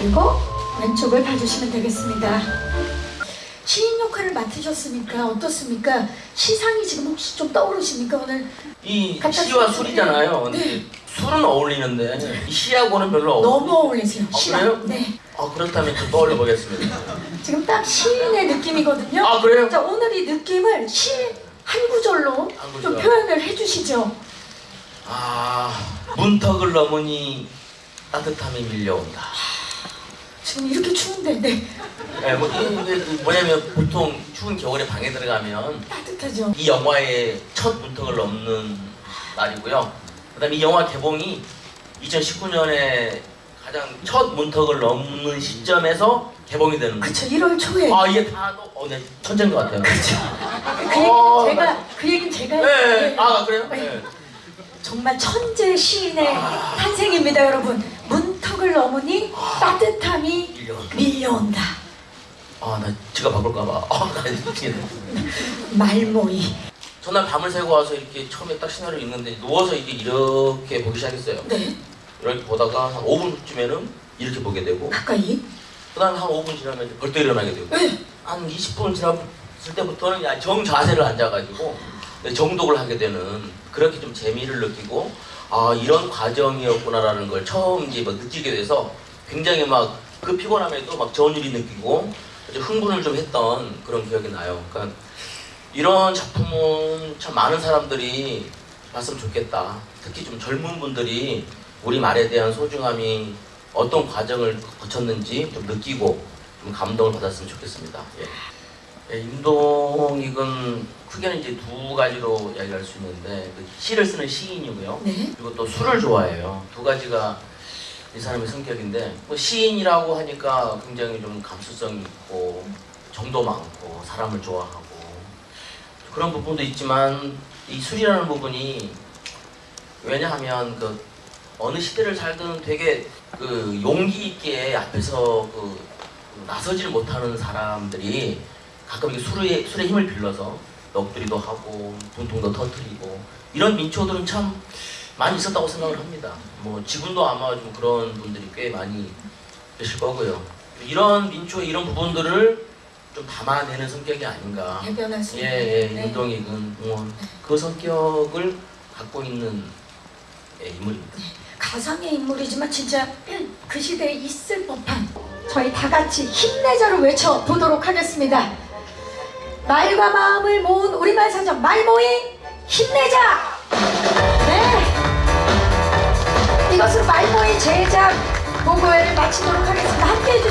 그리고 왼쪽을 봐주시면 되겠습니다. 시인 역할을 맡으셨으니까 어떻습니까? 시상이 지금 혹시 좀 떠오르십니까 오늘? 이 시와. 술이잖아요. 근데 네. 술은 어울리는데 이 시하고는 별로 어울. 너무 어울리세요. 아, 시랑. 그래요? 네. 아 그렇다면 좀 떠올려 보겠습니다. 지금 딱 시인의 느낌이거든요. 아 그래요? 자 오늘 이 느낌을 시한 구절로 한 구절. 좀 표현을 해주시죠. 아 문턱을 넘으니 따뜻함이 밀려온다. 지금 이렇게 추운데 네 예, 뭐 이게 그 뭐냐면 보통 추운 겨울에 방에 들어가면 따뜻하죠. 이 영화의 첫 문턱을 넘는 날이고요. 그다음에 이 영화 개봉이 2019년에 가장 첫 문턱을 넘는 시점에서 개봉이 되는 거예요. 그쵸 1월 초에 아 이게 다 어, 네, 천재인 것 같아요. 그 얘기는 어, 제가 그 얘기는 제가 네, 했는데 아 그래요? 네. 네. 정말 천재 시인의 탄생입니다 여러분 문턱을 넘으니 따뜻함이 밀려온다. 밀려온다 아 나 지가 바꿀까봐. 아 나 미치겠네. 말모이 전날 밤을 새고 와서 이렇게 처음에 딱 시나리오 읽는데 누워서 이게 이렇게 보기 시작했어요. 네 이렇게 보다가 한 5분쯤에는 이렇게 보게 되고 가까이 그 다음에 한 5분 지나면 벌떡 일어나게 되고 네. 한 20분 지났을 때부터는 야, 정 자세를 앉아가지고 정독을 하게 되는 그렇게 좀 재미를 느끼고 아 이런 과정이었구나라는 걸 처음 이제 막 느끼게 돼서 굉장히 막 그 피곤함에도 막 전율이 느끼고 흥분을 좀 했던 그런 기억이 나요. 그러니까 이런 작품은 참 많은 사람들이 봤으면 좋겠다. 특히 좀 젊은 분들이 우리 말에 대한 소중함이 어떤 과정을 거쳤는지 좀 느끼고 좀 감동을 받았으면 좋겠습니다. 예. 예, 임동익은 크게는 이제 두 가지로 이야기할 수 있는데 그 시를 쓰는 시인이고요. 네. 그리고 또 술을 좋아해요. 두 가지가 이 사람의 성격인데 뭐 시인이라고 하니까 굉장히 좀 감수성이 있고 정도 많고 사람을 좋아하고 그런 부분도 있지만 이 술이라는 부분이 왜냐하면 그 어느 시대를 살든 되게 그 용기 있게 앞에서 그 나서지를 못하는 사람들이 가끔 이게 술의 술의 힘을 빌려서 넋두리도 하고 분통도 터뜨리고 이런 민초들은 참 많이 있었다고 생각을 합니다. 뭐 지금도 아마 좀 그런 분들이 꽤 많이 계실 거고요. 이런 민초 이런 부분들을 좀 담아내는 성격이 아닌가. 대변할 수 예, 있는 예, 네. 윤동익은 뭐그 성격을 갖고 있는 예, 인물입니다. 가상의 인물이지만 진짜 그 시대에 있을 법한 저희 다 같이 힘내자를 외쳐보도록 하겠습니다. 말과 마음을 모은 우리말 사전 말모임 힘내자! 네! 이것으로 말모임 제작 보고회를 마치도록 하겠습니다. 함께해